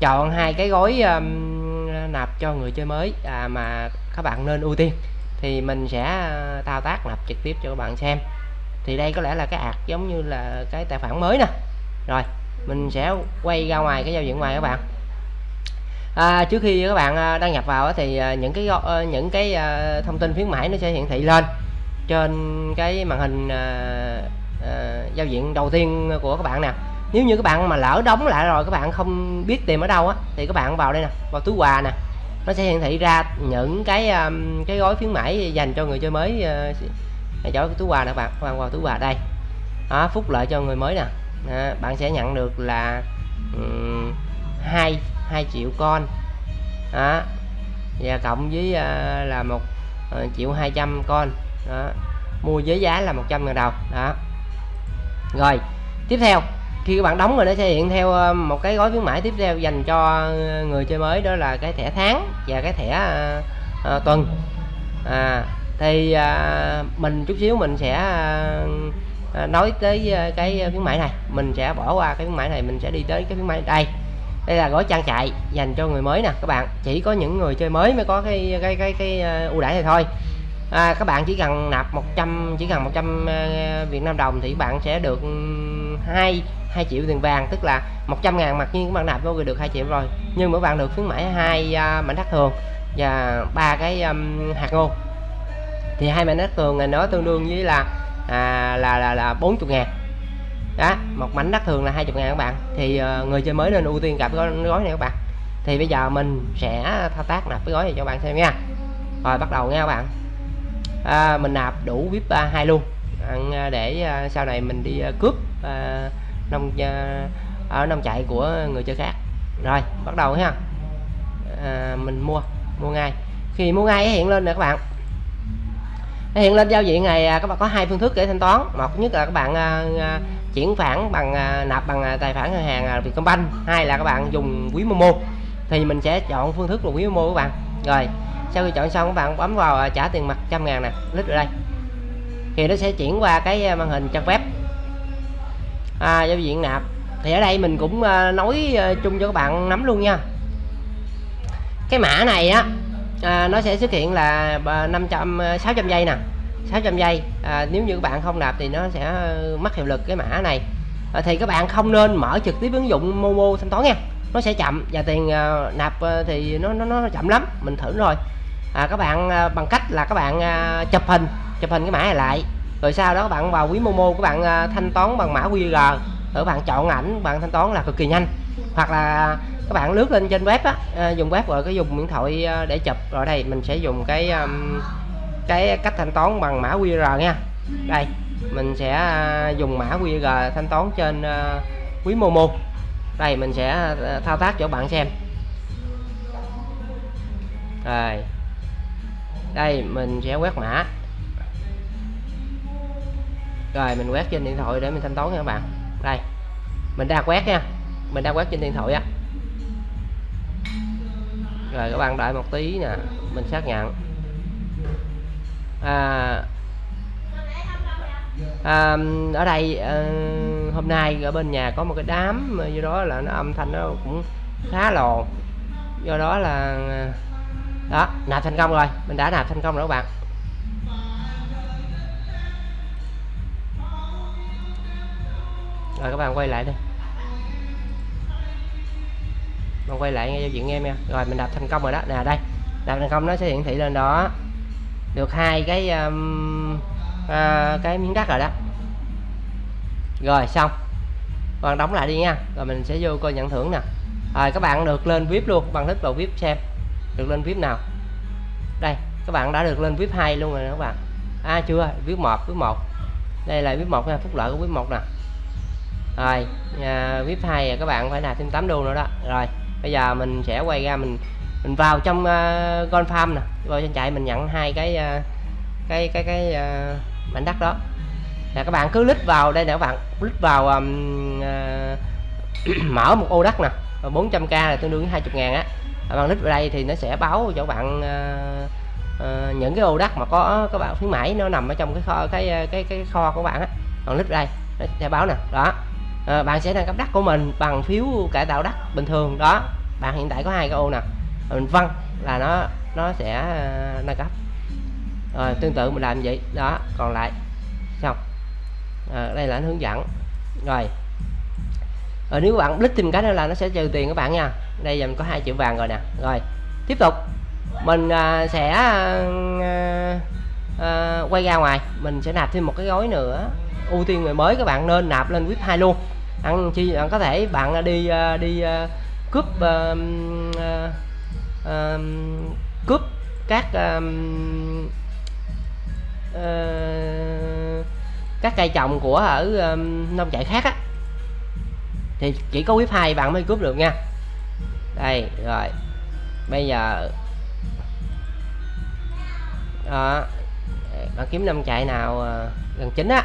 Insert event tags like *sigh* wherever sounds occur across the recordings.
chọn hai cái gói um, nạp cho người chơi mới. À, mà các bạn nên ưu tiên. Thì mình sẽ à, thao tác nạp trực tiếp cho các bạn xem. Thì đây có lẽ là cái ạc giống như là cái tài khoản mới nè. Rồi mình sẽ quay ra ngoài cái giao diện ngoài các bạn. À, trước khi các bạn uh, đăng nhập vào thì uh, những cái những cái thông tin khuyến mãi nó sẽ hiển thị lên trên cái màn hình giao diện đầu tiên của các bạn nè nếu như các bạn mà lỡ đóng lại rồi các bạn không biết tìm ở đâu á thì các bạn vào đây nè vào túi quà nè. Nó sẽ hiển thị ra những cái um, cái gói khuyến mãi dành cho người chơi mới uh, chỗ túi quà nè các bạn các bạn vào túi quà đây. Đó, phúc lợi cho người mới nè. Đó, bạn sẽ nhận được là hai um, 2 triệu con. Đó và cộng với uh, là một uh, triệu 200 con. Đó mua với giá là 100 ngàn đồng. Đó. Rồi tiếp theo khi các bạn đóng rồi nó sẽ hiện theo ờ, một cái gói khuyến mãi tiếp theo dành cho ờ, người chơi mới đó là cái thẻ tháng và cái thẻ uh, tuần. À, thì uh, mình chút xíu mình sẽ uh, nói tới cái khuyến mãi này. Mình sẽ bỏ qua cái khuyến mãi này mình sẽ đi tới cái khuyến mãi đây. Đây là gói trang trại dành cho người mới nè các bạn. Chỉ có những người chơi mới mới có cái cái cái cái ưu đãi này thôi à, các bạn chỉ cần nạp 100 chỉ cần 100 ờ, Việt Nam đồng thì bạn sẽ được ừ, hai 2 triệu tiền vàng tức là 100 ngàn mặc nhiên các bạn nạp vô được 2 triệu rồi. Nhưng mỗi bạn được khuyến mãi hai ờ, mảnh đất thường và ba cái um, hạt ngô. Thì hai mảnh đất thường này nó tương đương với là à, là là là 40 ngàn. Đó một mảnh đất thường là 20 ngàn các bạn. Thì uh, người chơi mới nên ưu tiên cặp gói, gói này các bạn. Thì bây giờ mình sẽ thao tác nạp cái gói này cho bạn xem nha. Rồi bắt đầu nha các bạn à, mình nạp đủ vip uh, hai luôn. À, để à, sau này mình đi à, cướp à, nông à, ở nông chạy của người chơi khác. Rồi bắt đầu ha. À, mình mua mua ngay. Khi mua ngay hiện lên nè các bạn. Hiện lên giao diện này à, các bạn có hai phương thức để thanh toán. Một nhất là các bạn uh, chuyển khoản bằng uh, nạp bằng tài khoản ngân hàng Vietcombank. Hai là các bạn dùng quý Momo. Thì mình sẽ chọn phương thức là quý Momo các bạn. Rồi sau khi chọn xong các bạn bấm vào à, trả tiền mặt trăm ngàn nè click ở đây. Thì nó sẽ chuyển qua cái à, màn hình trang web. À, giao diện nạp. Thì ở đây mình cũng à, nói chung cho các bạn nắm luôn nha. Cái mã này á à, nó sẽ xuất hiện là 500 600 giây nè. 600 giây à, nếu như các bạn không nạp thì nó sẽ mất hiệu lực cái mã này. À, thì các bạn không nên mở trực tiếp ứng dụng Momo thanh toán nha. Nó sẽ chậm và tiền à, nạp thì nó, nó nó chậm lắm. Mình thử rồi à, các bạn à, bằng cách là các bạn à, chụp hình chụp hình cái mã này lại. Rồi sau đó các bạn vào quý Momo các bạn à, thanh toán bằng mã QR rồi các bạn chọn ảnh bạn thanh toán là cực kỳ nhanh. Hoặc là các bạn lướt lên trên web á à, dùng web rồi cái dùng điện thoại à, để chụp. Rồi đây mình sẽ dùng cái um, cái cách thanh toán bằng mã QR nha. Đây mình sẽ à, dùng mã QR thanh toán trên uh, quý Momo. Đây mình sẽ thao tác cho bạn xem. Rồi đây mình sẽ quét mã. Rồi mình quét trên điện thoại để mình thanh toán nha các bạn. Đây mình đang quét nha. Mình đang quét trên điện thoại á. Rồi các bạn đợi một tí nè mình xác nhận. À, à, ở đây à, hôm nay ở bên nhà có một cái đám do đó là nó âm thanh nó cũng khá lồn do đó là đó nạp thành công rồi. Mình đã nạp thành công rồi các bạn. Rồi các bạn quay lại đi. Bạn quay lại nghe giao diện em nha. Rồi mình nạp thành công rồi đó. Nè đây. Nạp thành công nó sẽ hiển thị lên đó. Được hai cái um, uh, cái miếng đất rồi đó. Rồi xong. Còn đóng lại đi nha. Rồi mình sẽ vô coi nhận thưởng nè. Rồi các bạn được lên vip luôn. Bằng thích vào vip xem được lên vip nào? Đây các bạn đã được lên vip 2 luôn rồi các bạn. À chưa vip 1 vip 1 đây là vip 1 nha phúc lợi của vip 1 nè. Rồi à, vip 2 các bạn phải là thêm 8 đô nữa đó. Rồi bây giờ mình sẽ quay ra mình mình vào trong uh, con farm nè. Vào trên chạy mình nhận hai cái uh, cái cái cái uh, mảnh đất đó. Là các bạn cứ lít vào đây nè các bạn. Lít vào um, uh, *clears throat* mở một ô đất nè. 400k là tương đương với 20 ngàn á bằng nick vào đây thì nó sẽ báo cho bạn uh, uh, những cái ô đất mà có các bạn khuyến mãi nó nằm ở trong cái kho cái ờ, cái cái kho của bạn á. Bạn lít đây nó sẽ báo nè đó. À, bạn sẽ nâng cấp đất của mình bằng phiếu cải tạo đất bình thường đó. Bạn hiện tại có hai cái ô nè mình văng là nó nó sẽ uh, nâng cấp. Rồi tương tự mình làm vậy đó. Còn lại xong. À, đây là hướng dẫn. Rồi. Rồi nếu bạn click tìm cái nữa là nó sẽ trừ tiền các bạn nha đây giờ mình có hai triệu vàng rồi nè. Rồi tiếp tục. Mình à, sẽ à, à, à, quay ra ngoài. Mình sẽ nạp thêm một cái gói nữa. Ưu tiên người mới các bạn nên nạp lên VIP 2 luôn. Ăn chi bạn có thể bạn à, đi à, đi à, cướp uh, uh, uh, cướp các uh, uh, các cây trồng của ở um, nông trại khác á. Thì chỉ có VIP 2 bạn mới cướp được nha đây rồi. Bây giờ đó. Bạn kiếm nông chạy nào à, gần chính á.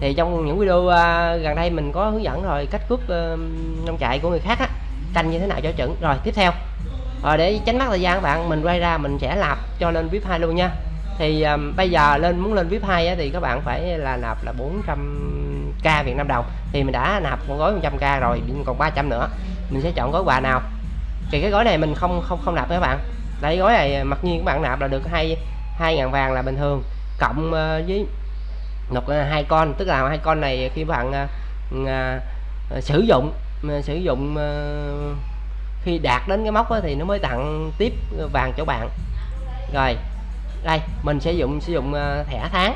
Thì trong những video uh, gần đây mình có hướng dẫn rồi cách cướp uh, nông chạy của người khác á canh như thế nào cho chuẩn. Rồi tiếp theo. Rồi để tránh mất thời gian các bạn mình quay ra mình sẽ nạp cho lên vip 2 luôn nha. Thì um, bây giờ lên muốn lên vip 2 á, thì các bạn phải là nạp là 400k Việt Nam đồng. Thì mình đã nạp một gói 100k rồi còn 300 nữa mình sẽ chọn gói quà nào? Thì cái gói này mình không không không nạp các bạn. Đây gói này mặc nhiên các bạn nạp là được hai hai ngàn vàng là bình thường. Cộng ờ, với một ờ, hai con tức là hai con này khi bạn ờ, à, sử dụng sử dụng à, khi đạt đến cái mốc đó, thì nó mới tặng tiếp vàng cho bạn. Rồi đây mình sử dụng sử dụng thẻ tháng.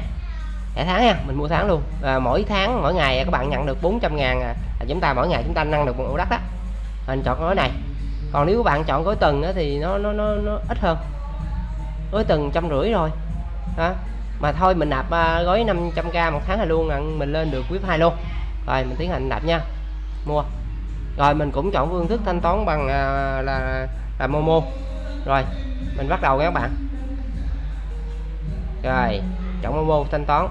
Thẻ tháng nha mình mua tháng luôn. À, mỗi tháng mỗi ngày các bạn nhận được 400 ngàn à, chúng ta mỗi ngày chúng ta nâng được một ổ đất đó mình chọn gói này. Còn nếu các bạn chọn gói tuần thì nó nó nó, nó ít hơn. Gói tuần trăm rưỡi rồi đó. mà thôi mình nạp à, gói 500k một tháng là luôn là mình lên được quý 2 luôn. Rồi mình tiến hành nạp nha. Mua. Rồi mình cũng chọn phương thức thanh toán bằng là là là momo. Rồi mình bắt đầu các bạn. Rồi chọn momo thanh toán.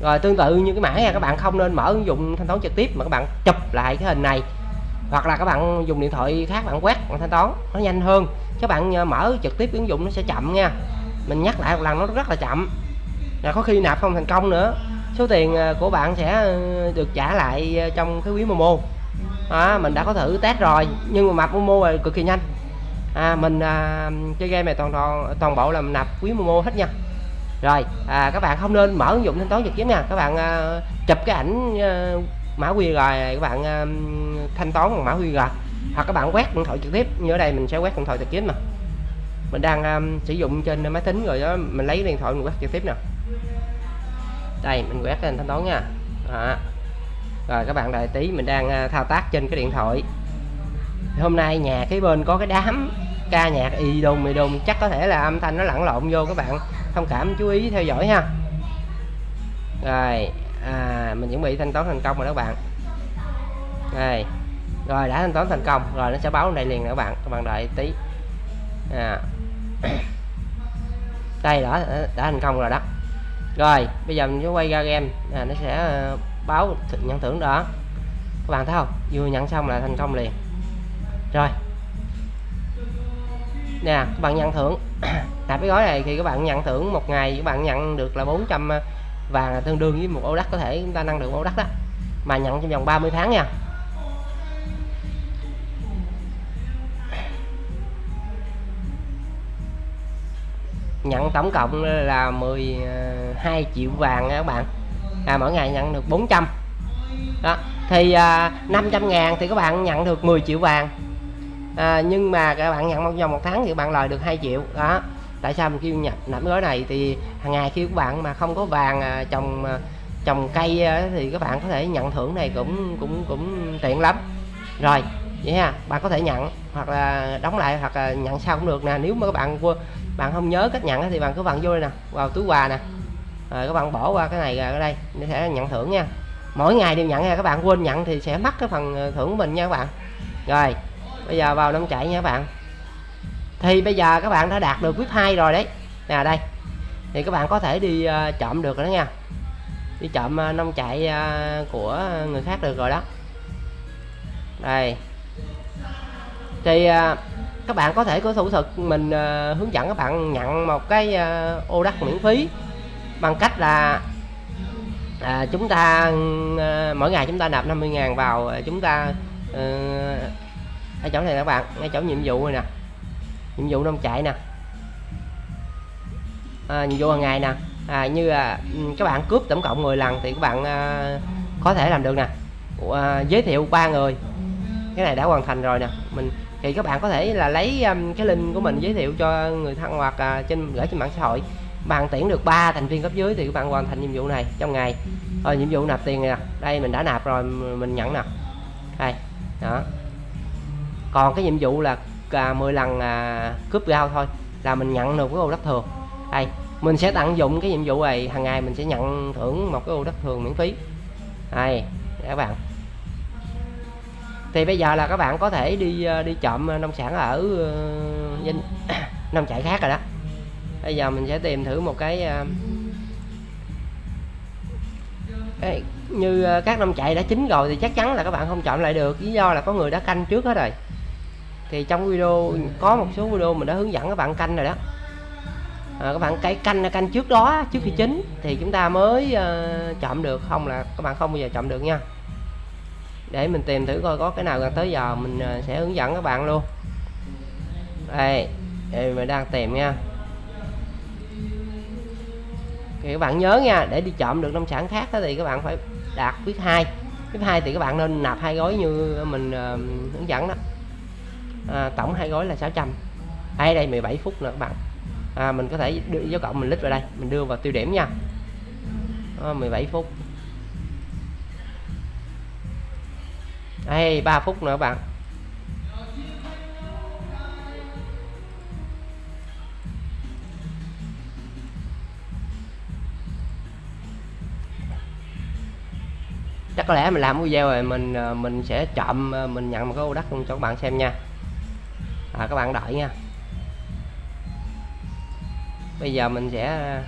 Rồi tương tự như cái mã nha các bạn không nên mở ứng dụng thanh toán trực tiếp mà các bạn chụp lại cái hình này. Hoặc là các bạn dùng điện thoại khác bạn quét bạn thanh toán nó nhanh hơn. Các bạn ờ, mở trực tiếp ứng dụng nó sẽ chậm nha. Mình nhắc lại một lần nó rất là chậm. Là có khi nạp không thành công nữa. Số tiền ờ, của bạn sẽ ờ, được trả lại trong cái quý Momo. À, mình đã có thử test rồi nhưng mà map Momo là cực kỳ nhanh. À, mình à, chơi game này toàn toàn toàn bộ là mình nạp quý Momo hết nha rồi à, các bạn không nên mở ứng dụng thanh toán trực tiếp nha. Các bạn à, chụp cái ảnh à, mã QR này các bạn à, thanh toán bằng mã QR hoặc các bạn quét điện thoại trực tiếp. Như ở đây mình sẽ quét điện thoại trực tiếp mà mình đang à, sử dụng trên máy tính rồi đó mình lấy điện thoại mình quét trực tiếp nè. Đây mình quét lên thanh toán nha. Đó. rồi các bạn đợi tí mình đang à, thao tác trên cái điện thoại. Hôm nay nhà cái bên có cái đám ca nhạc y đùng mì đùng chắc có thể là âm thanh nó lẫn lộn vô các bạn thông cảm chú ý theo dõi ha. Rồi à, mình chuẩn bị thanh toán thành công rồi đó các bạn. Đây rồi đã thanh toán thành công rồi nó sẽ báo đây liền các bạn các bạn đợi tí. À. *coughs* đây đã đã thành công rồi đó. Rồi bây giờ mình sẽ quay ra game à, nó sẽ ờ, báo nhận thưởng đó. Các bạn thấy không? Vừa nhận xong là thành công liền. Rồi. Nè các bạn nhận thưởng nạp cái gói này thì các bạn nhận thưởng một ngày các bạn nhận được là 400 ờ, vàng là tương đương với một ô đất có thể chúng ta năng được một ô đất đó. Mà nhận trong vòng 30 tháng nha. Nhận tổng cộng là 12 ờ, triệu vàng nha các bạn. À, mỗi ngày nhận được 400 đó thì ờ, à, 500 ngàn thì các bạn nhận được 10 triệu vàng à, nhưng mà các bạn nhận trong vòng một tháng thì bạn lời được 2 triệu. Đó. Tại sao mình kêu nhập nạp gói này? Thì hàng ngày khi các bạn mà không có vàng à, trồng à, trồng cây à, thì các bạn có thể nhận thưởng này cũng cũng cũng tiện lắm. Rồi vậy ha bạn có thể nhận hoặc là đóng lại hoặc là nhận sau cũng được nè. Nếu mà các bạn bạn không nhớ cách nhận thì bạn cứ bạn vô đây nè vào túi quà nè. Rồi các bạn bỏ qua cái này ở đây để sẽ nhận thưởng nha. Mỗi ngày đều nhận nha các bạn quên nhận thì sẽ mất cái phần à, thưởng của mình nha các bạn. Rồi bây giờ vào nông chạy nha các bạn. Thì bây giờ các bạn đã đạt được vip 2 rồi đấy. Nè đây. Thì các bạn có thể đi ờ, uh, chậm được đó nha. Đi chậm uh, ờ, nông chạy uh, ờ, của người khác được rồi đó. Đây. Thì uh, các bạn có thể có thủ thuật mình uh, hướng dẫn các bạn nhận một cái uh, ô đất miễn phí bằng cách là à, chúng ta à, mỗi ngày chúng ta nạp 50.000 vào chúng ta à, ở chỗ này các bạn ngay chỗ nhiệm vụ này nè. Nhiệm vụ nông chạy nè. À, nhiệm vụ hàng ngày nè. À, như à, các bạn cướp tổng cộng 10 lần thì các bạn à, có thể làm được nè. À, giới thiệu ba người. Cái này đã hoàn thành rồi nè. Mình thì các bạn có thể là lấy um, cái link của mình giới thiệu cho người thân hoặc uh, trên gửi trên mạng xã hội. Bạn tuyển được 3 thành viên cấp dưới thì các bạn hoàn thành nhiệm vụ này trong ngày. Rồi nhiệm vụ nạp tiền nè. Đây mình đã nạp rồi mình nhận nè. Đây đó còn cái nhiệm vụ là à, 10 lần à, cướp gao thôi là mình nhận được cái ô đất thường. Đây mình sẽ tận dụng cái nhiệm vụ này hàng ngày mình sẽ nhận thưởng một cái ô đất thường miễn phí. Đây các bạn. Thì bây giờ là các bạn có thể đi à, đi trộm à, nông sản ở uh, *coughs* nông trại khác rồi đó. Bây giờ mình sẽ tìm thử một cái uh, như các nông trại đã chín rồi thì chắc chắn là các bạn không chọn lại được. Lý do là có người đã canh trước hết rồi thì trong video có một số video mình đã hướng dẫn các bạn canh rồi đó. À, các bạn cái canh canh trước đó trước khi chín. Thì chúng ta mới ờ, uh, chậm được. Không là các bạn không bao giờ chậm được nha. Để mình tìm thử coi có cái nào gần tới giờ mình uh, sẽ hướng dẫn các bạn luôn. Đây, đây mình đang tìm nha. Thì các bạn nhớ nha để đi chọn được nông sản khác thì các bạn phải đạt quyết hai. Quyết hai thì các bạn nên nạp hai gói như mình uh, hướng dẫn đó à, tổng hai gói là 600 hay đây 17 phút nữa các bạn. À, mình có thể đưa dấu cộng mình lít vào đây mình đưa vào tiêu điểm nha. À, 17 phút. Đây 3 phút nữa các bạn. Chắc có lẽ mình làm video rồi mình à, mình sẽ chọn à, mình nhận một cái ô đất luôn cho các bạn xem nha à, các bạn đợi nha. Bây giờ mình sẽ à,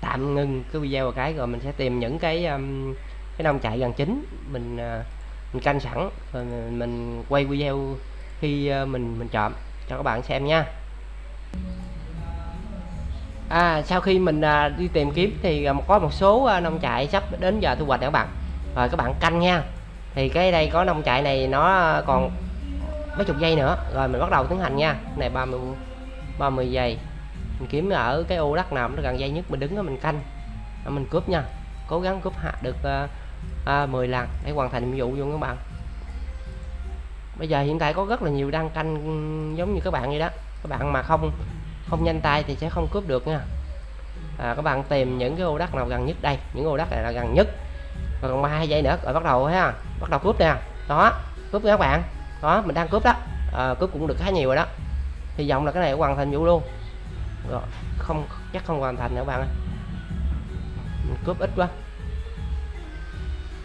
tạm ngưng cái video một cái rồi mình sẽ tìm những cái um, cái nông trại gần chính. Mình uh, mình canh sẵn rồi mình quay video khi uh, mình mình chọn. Cho các bạn xem nha. À, sau khi mình uh, đi tìm kiếm thì uh, có một số uh, nông trại sắp đến giờ thu hoạch các bạn. Rồi các bạn canh nha. Thì cái đây có nông trại này nó còn mấy chục giây nữa. Rồi mình bắt đầu tiến hành nha. Này 30 30 giây. Mình kiếm ở cái ô đất nào nó gần dây nhất mình đứng đó mình canh. Mình cướp nha. Cố gắng cướp hạ được uh, uh, 10 lần để hoàn thành nhiệm vụ luôn các bạn. Bây giờ hiện tại có rất là nhiều đang canh giống như các bạn vậy đó. Các bạn mà không không nhanh tay thì sẽ không cướp được nha. À, các bạn tìm những cái ô đất nào gần nhất đây. Những ô đất này là gần nhất. Còn hai giây nữa rồi bắt đầu ha. Bắt đầu cướp nè. Đó cướp các bạn đó mình đang cướp đó. À, cướp cũng được khá nhiều rồi đó. Hy vọng là cái này hoàn thành vụ luôn. Rồi không chắc không hoàn thành nữa bạn ơi. Mình cướp ít quá.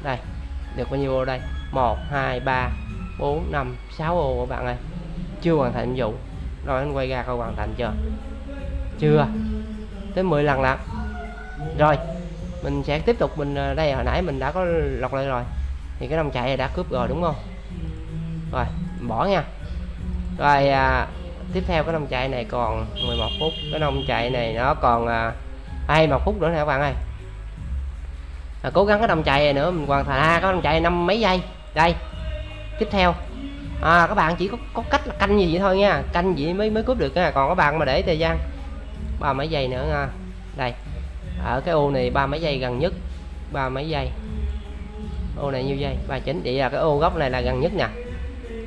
Đây được bao nhiêu ô đây? 1 2 3 4 5 6 ô các bạn ơi. Chưa hoàn thành vụ. Rồi anh quay ra coi hoàn thành chưa? Chưa. Tới 10 lần lận. Rồi mình sẽ tiếp tục mình ờ, đây hồi nãy mình đã có lọc lại rồi. Thì cái đồng chạy này đã cướp rồi đúng không? Rồi bỏ nha. Rồi à, tiếp theo cái nông chạy này còn 11 phút. Cái nông chạy này nó còn à, à 21 phút nữa nè các bạn ơi. À, cố gắng cái nông chạy này nữa mình hoàn thành. À, cái nông chạy năm mấy giây? Đây tiếp theo. À, các bạn chỉ có, có cách là canh gì vậy thôi nha. Canh gì mới mới cướp được nha. Còn các bạn mà để thời gian ba mấy giây nữa nha. Đây ở cái ô này ba mấy giây gần nhất. Ba mấy giây. Ô này nhiêu giây? Ba chín. Vậy là cái ô góc này là gần nhất nè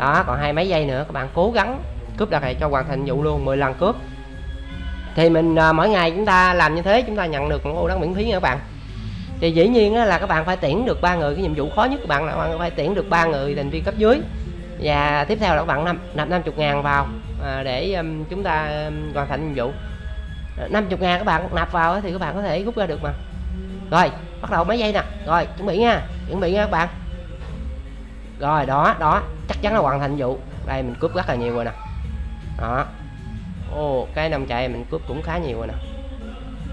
đó còn hai mấy giây nữa các bạn cố gắng cướp đặt này cho hoàn thành vụ luôn 10 lần cướp. Thì mình à, mỗi ngày chúng ta làm như thế chúng ta nhận được một ô đất miễn phí nha các bạn. Thì dĩ nhiên là các bạn phải tuyển được ba người cái nhiệm vụ khó nhất các bạn là các bạn phải tuyển được ba người thành viên cấp dưới. Và tiếp theo là các bạn nạp nạp 50 ngàn vào à, để um, chúng ta um, hoàn thành nhiệm vụ. À, 50 ngàn các bạn nạp vào thì các bạn có thể rút ra được mà. Rồi bắt đầu mấy giây nè. Rồi chuẩn bị nha chuẩn bị nha các bạn rồi, đó đó. Chắc chắn là hoàn thành vụ. Đây, mình cướp rất là nhiều rồi nè. Đó. Ô cái năm chạy mình cướp cũng khá nhiều rồi nè.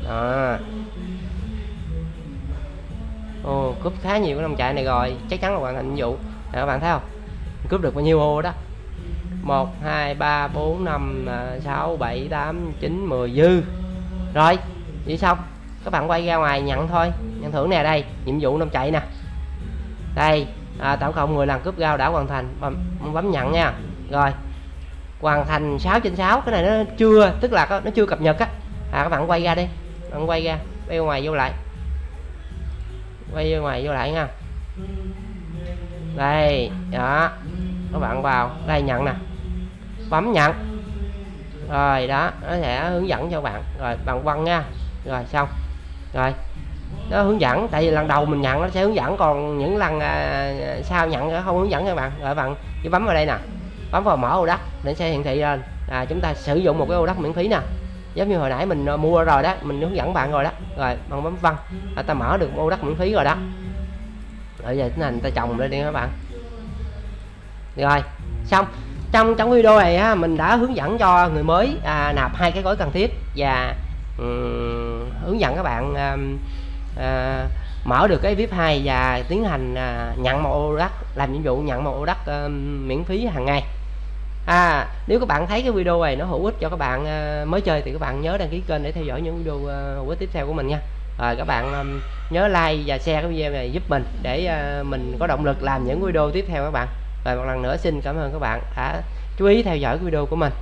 Đó. Ô cướp khá nhiều cái năm chạy này rồi. Chắc chắn là hoàn thành vụ. Để các bạn thấy không? Mình cướp được bao nhiêu ô đó? 1 2 3 4 5 6 7 8 9 10 dư. Rồi, vậy xong. Các bạn quay ra ngoài nhận thôi. Nhận thưởng nè, đây. Nhiệm vụ năm chạy nè. Đây à, tổng cộng 10 lần cúp gao đã hoàn thành. Bấm, bấm nhận nha. Rồi. Hoàn thành 6 trên 6 cái này nó chưa tức là nó chưa cập nhật á. À các bạn quay ra đi. Bạn quay ra quay ngoài vô lại. Quay ngoài vô lại nha. Đây đó. Các bạn vào. Đây nhận nè. Bấm nhận. Rồi đó. Nó sẽ hướng dẫn cho bạn. Rồi bạn quăng nha. Rồi xong. Rồi nó hướng dẫn. Tại vì lần đầu mình nhận nó sẽ hướng dẫn còn những lần à, sau nhận nó không hướng dẫn các bạn. Rồi bạn chỉ bấm vào đây nè. Bấm vào mở ô đất để sẽ hiển thị lên. À, chúng ta sử dụng một cái ô đất miễn phí nè. Giống như hồi nãy mình à, mua rồi đó mình hướng dẫn bạn rồi đó. Rồi bằng bấm văn là ta mở được ô đất miễn phí rồi đó. Rồi giờ tiến hành ta trồng lên đi các bạn. Rồi xong. Trong trong video này á, mình đã hướng dẫn cho người mới à, nạp hai cái gói cần thiết và um, hướng dẫn các bạn um, à, mở được cái vip 2 và tiến hành à, nhận một ô đất làm nhiệm vụ nhận một ô đất à, miễn phí hàng ngày. À nếu các bạn thấy cái video này nó hữu ích cho các bạn à, mới chơi thì các bạn nhớ đăng ký kênh để theo dõi những video à, hữu ích tiếp theo của mình nha. Rồi các bạn à, nhớ like và share cái video này giúp mình để à, mình có động lực làm những video tiếp theo các bạn. Và một lần nữa xin cảm ơn các bạn đã chú ý theo dõi video của mình.